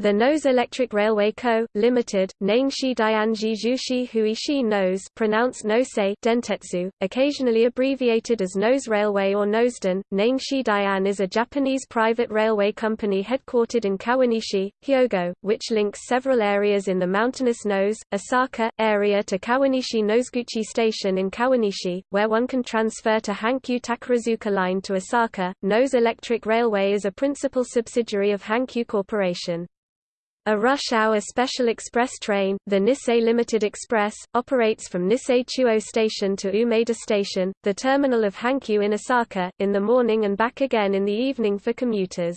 The Nose Electric Railway Co., Limited, Ningxi Dianji Zhuxi Huishi Nose pronounced Nosei Dentetsu, occasionally abbreviated as Nose Railway or Noseden. Ningxi Dian is a Japanese private railway company headquartered in Kawanishi, Hyogo, which links several areas in the mountainous Nose, Osaka, area to Kawanishi Noseguchi Station in Kawanishi, where one can transfer to Hankyu Takarazuka Line to Osaka. Nose Electric Railway is a principal subsidiary of Hankyu Corporation. A rush-hour special express train, the Nissei Limited Express, operates from Nissei Chuo Station to Umeda Station, the terminal of Hankyu in Osaka, in the morning and back again in the evening for commuters.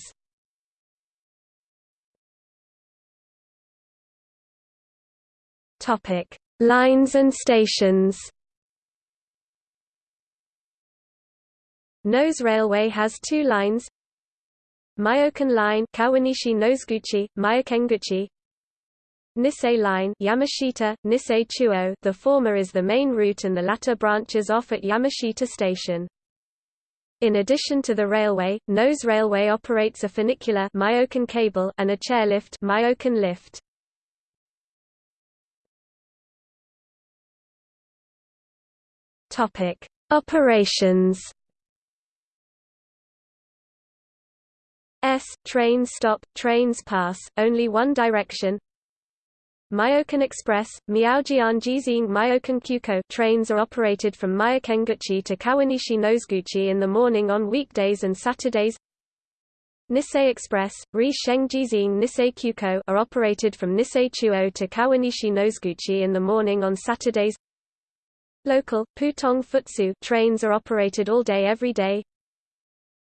Lines and stations. Nose Railway has two lines, Myoken Line Kawanishi Noseguchi, Myokenguchi Nissei Line Yamashita, Nissei Chuo the former is the main route and the latter branches off at Yamashita Station. In addition to the railway, Nose Railway operates a funicular Myoken cable and a chairlift Myoken lift. Topic: Operations S trains stop, trains pass, only one direction. Myoken Express, Miaojian Jizing Myoken Kyuko trains are operated from Myokenguchi to Kawanishi Noseguchi in the morning on weekdays and Saturdays. Nissei Express, Ri Sheng Jizing Nissei Kyuko are operated from Nissei Chuo to Kawanishi Noseguchi in the morning on Saturdays. Local, Putong Futsu trains are operated all day every day.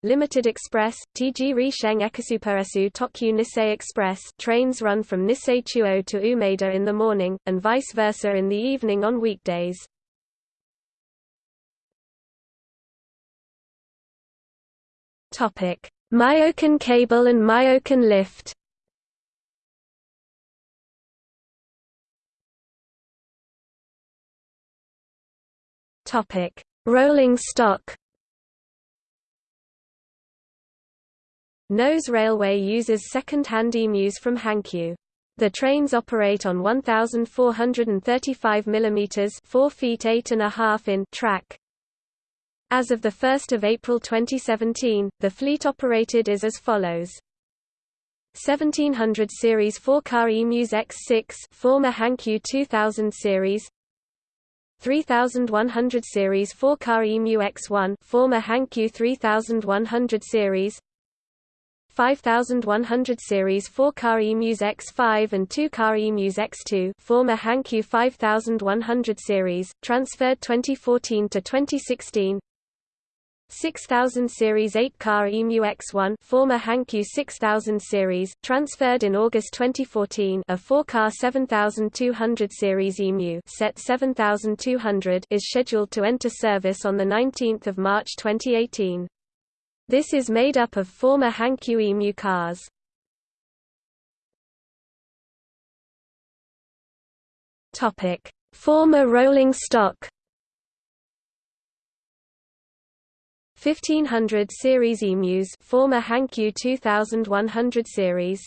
Limited Express, TG Risheng Ekasuperesu Tokyu Nissei Express trains run from Nissei Chuo to Umeda in the morning, and vice versa in the evening on weekdays. Myoken cable and Myoken lift Rolling stock Nose Railway uses second-hand emus from Hankyu. The trains operate on 1,435 mm 4 feet 8 and a half in track. As of 1 April 2017, the fleet operated is as follows. 1700 series 4-car emus X6 former Hankyu 2000 series 3100 series 4-car emu X1 former Hankyu 3100 series 5100 series 4-car emus X5 and 2-car emus X2 former Hankyu 5100 series, transferred 2014 to 2016 6000 series 8-car EMU X1 former Hankyu 6000 series, transferred in August 2014 a 4-car 7200 series EMU set 7200 is scheduled to enter service on 19 March 2018. This is made up of former Hankyu EMU cars. Topic: Former rolling stock. 1500 series emus, former Hankyu 2100 series.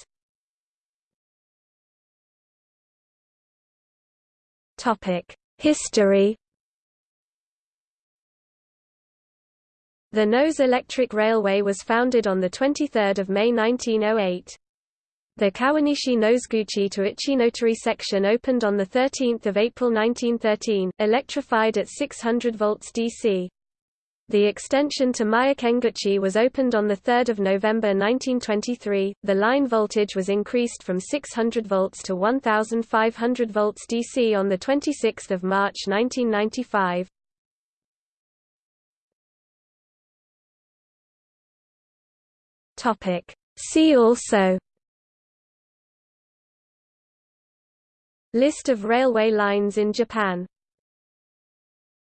Topic: History The Nose Electric Railway was founded on 23 May 1908. The Kawanishi Noseguchi to Ichinotorii section opened on 13 April 1913, electrified at 600 volts DC. The extension to Myokenguchi was opened on 3 November 1923. The line voltage was increased from 600 volts to 1500 volts DC on 26 March 1995. Topic. See also List of railway lines in Japan